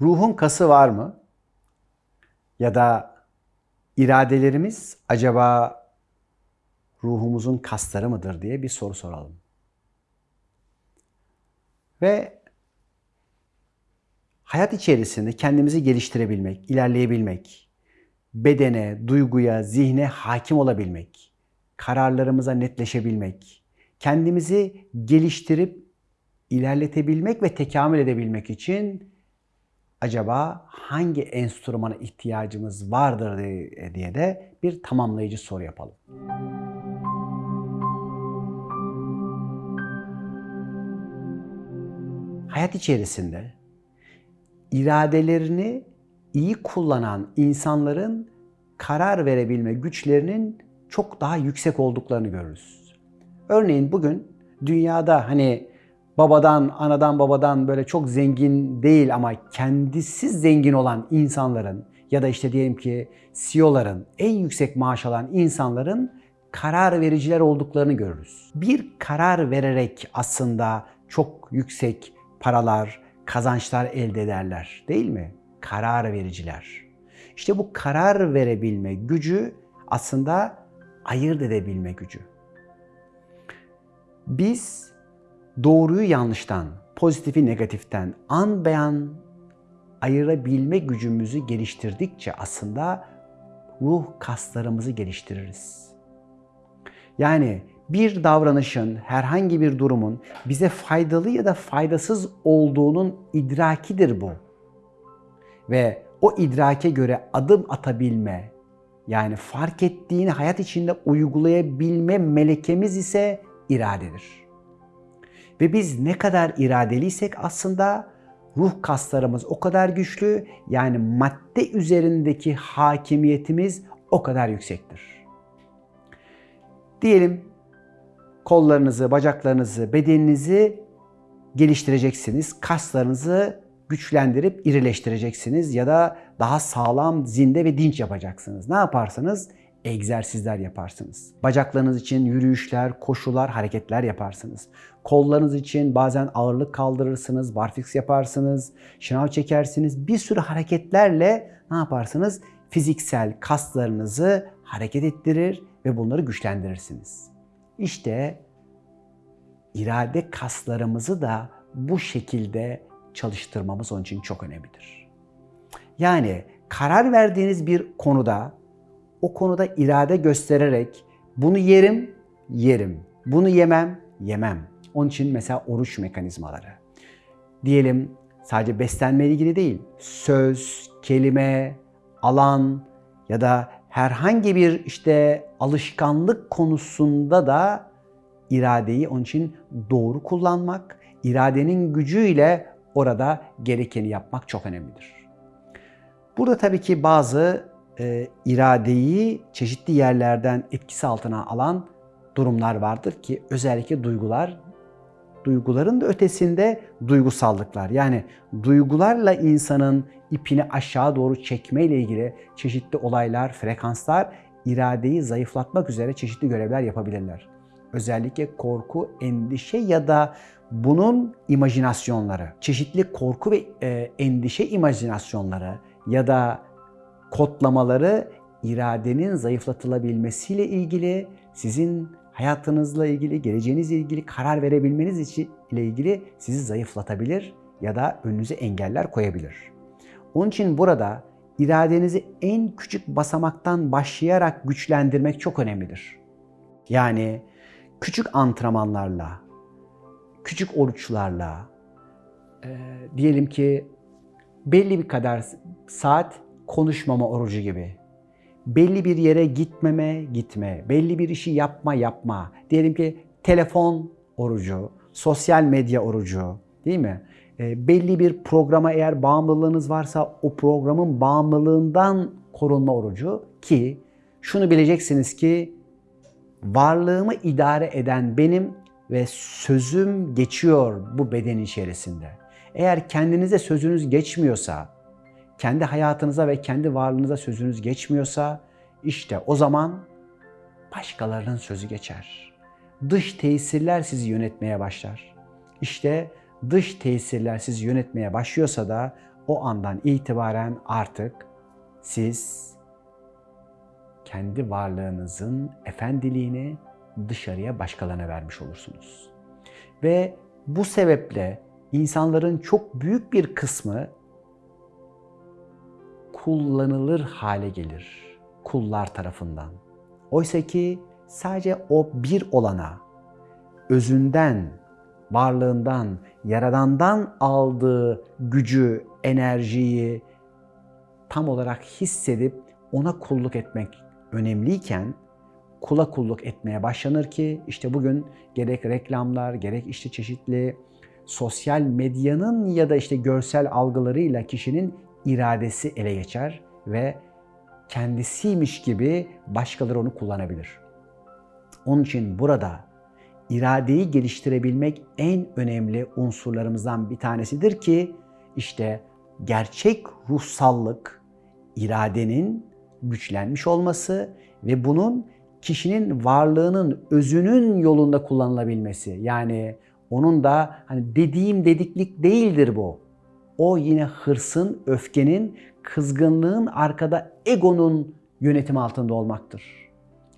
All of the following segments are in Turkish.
Ruhun kası var mı? Ya da iradelerimiz acaba ruhumuzun kasları mıdır diye bir soru soralım. Ve hayat içerisinde kendimizi geliştirebilmek, ilerleyebilmek, bedene, duyguya, zihne hakim olabilmek, kararlarımıza netleşebilmek, kendimizi geliştirip ilerletebilmek ve tekamül edebilmek için acaba hangi enstrümana ihtiyacımız vardır diye de bir tamamlayıcı soru yapalım. Hayat içerisinde iradelerini iyi kullanan insanların karar verebilme güçlerinin çok daha yüksek olduklarını görürüz. Örneğin bugün dünyada hani babadan, anadan, babadan böyle çok zengin değil ama kendisi zengin olan insanların ya da işte diyelim ki CEO'ların, en yüksek maaş alan insanların karar vericiler olduklarını görürüz. Bir karar vererek aslında çok yüksek paralar, kazançlar elde ederler değil mi? Karar vericiler. İşte bu karar verebilme gücü aslında ayırt edebilme gücü. Biz doğruyu yanlıştan, pozitifi negatiften an beyan ayırabilme gücümüzü geliştirdikçe aslında ruh kaslarımızı geliştiririz. Yani bir davranışın, herhangi bir durumun bize faydalı ya da faydasız olduğunun idrakidir bu. Ve o idrake göre adım atabilme, yani fark ettiğini hayat içinde uygulayabilme melekemiz ise iradedir. Ve biz ne kadar iradeliysek aslında ruh kaslarımız o kadar güçlü, yani madde üzerindeki hakimiyetimiz o kadar yüksektir. Diyelim kollarınızı, bacaklarınızı, bedeninizi geliştireceksiniz. Kaslarınızı güçlendirip irileştireceksiniz ya da daha sağlam, zinde ve dinç yapacaksınız. Ne yaparsanız egzersizler yaparsınız. Bacaklarınız için yürüyüşler, koşular, hareketler yaparsınız. Kollarınız için bazen ağırlık kaldırırsınız, barfiks yaparsınız, şınav çekersiniz. Bir sürü hareketlerle ne yaparsınız? Fiziksel kaslarınızı hareket ettirir ve bunları güçlendirirsiniz. İşte irade kaslarımızı da bu şekilde çalıştırmamız onun için çok önemlidir. Yani karar verdiğiniz bir konuda o konuda irade göstererek bunu yerim, yerim. Bunu yemem, yemem. Onun için mesela oruç mekanizmaları. Diyelim sadece beslenme ilgili değil. Söz, kelime, alan ya da herhangi bir işte alışkanlık konusunda da iradeyi onun için doğru kullanmak, iradenin gücüyle orada gerekeni yapmak çok önemlidir. Burada tabii ki bazı e, iradeyi çeşitli yerlerden etkisi altına alan durumlar vardır ki özellikle duygular, duyguların da ötesinde duygusallıklar. Yani duygularla insanın ipini aşağı doğru çekme ile ilgili çeşitli olaylar, frekanslar iradeyi zayıflatmak üzere çeşitli görevler yapabilirler. Özellikle korku, endişe ya da bunun imajinasyonları, çeşitli korku ve e, endişe imajinasyonları ya da kodlamaları iradenin zayıflatılabilmesiyle ilgili, sizin hayatınızla ilgili, geleceğinizle ilgili karar verebilmeniz için ile ilgili sizi zayıflatabilir ya da önünüze engeller koyabilir. Onun için burada iradenizi en küçük basamaktan başlayarak güçlendirmek çok önemlidir. Yani küçük antrenmanlarla, küçük oruçlarla, e, diyelim ki belli bir kadar saat konuşmama orucu gibi. Belli bir yere gitmeme, gitme. Belli bir işi yapma, yapma. Diyelim ki telefon orucu, sosyal medya orucu değil mi? E, belli bir programa eğer bağımlılığınız varsa o programın bağımlılığından korunma orucu ki şunu bileceksiniz ki varlığımı idare eden benim ve sözüm geçiyor bu beden içerisinde. Eğer kendinize sözünüz geçmiyorsa, kendi hayatınıza ve kendi varlığınıza sözünüz geçmiyorsa işte o zaman başkalarının sözü geçer. Dış tesirler sizi yönetmeye başlar. İşte dış tesirler sizi yönetmeye başlıyorsa da o andan itibaren artık siz kendi varlığınızın efendiliğini dışarıya başkalarına vermiş olursunuz. Ve bu sebeple insanların çok büyük bir kısmı kullanılır hale gelir kullar tarafından. Oysa ki sadece o bir olana, özünden, varlığından, yaradandan aldığı gücü, enerjiyi tam olarak hissedip ona kulluk etmek önemliyken kula kulluk etmeye başlanır ki işte bugün gerek reklamlar, gerek işte çeşitli sosyal medyanın ya da işte görsel algılarıyla kişinin iradesi ele geçer ve kendisiymiş gibi başkaları onu kullanabilir. Onun için burada iradeyi geliştirebilmek en önemli unsurlarımızdan bir tanesidir ki işte gerçek ruhsallık, iradenin güçlenmiş olması ve bunun kişinin varlığının özünün yolunda kullanılabilmesi. Yani onun da hani dediğim dediklik değildir bu. O yine hırsın, öfkenin, kızgınlığın arkada egonun yönetimi altında olmaktır.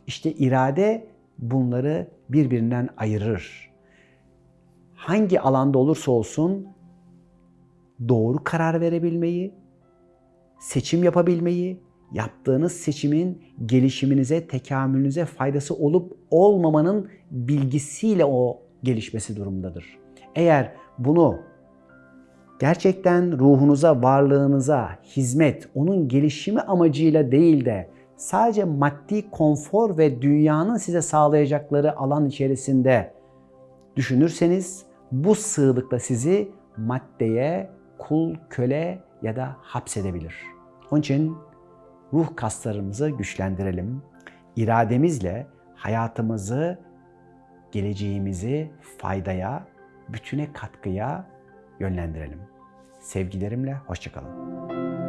İşte irade bunları birbirinden ayırır. Hangi alanda olursa olsun doğru karar verebilmeyi, seçim yapabilmeyi, yaptığınız seçimin gelişiminize, tekamülünüze faydası olup olmamanın bilgisiyle o gelişmesi durumundadır. Eğer bunu gerçekten ruhunuza, varlığınıza hizmet, onun gelişimi amacıyla değil de sadece maddi konfor ve dünyanın size sağlayacakları alan içerisinde düşünürseniz bu sığlıkta sizi maddeye kul, köle ya da hapsedebilir. Onun için ruh kaslarımızı güçlendirelim. İrademizle hayatımızı, geleceğimizi faydaya, bütüne katkıya yönlendirelim. Sevgilerimle hoşçakalın.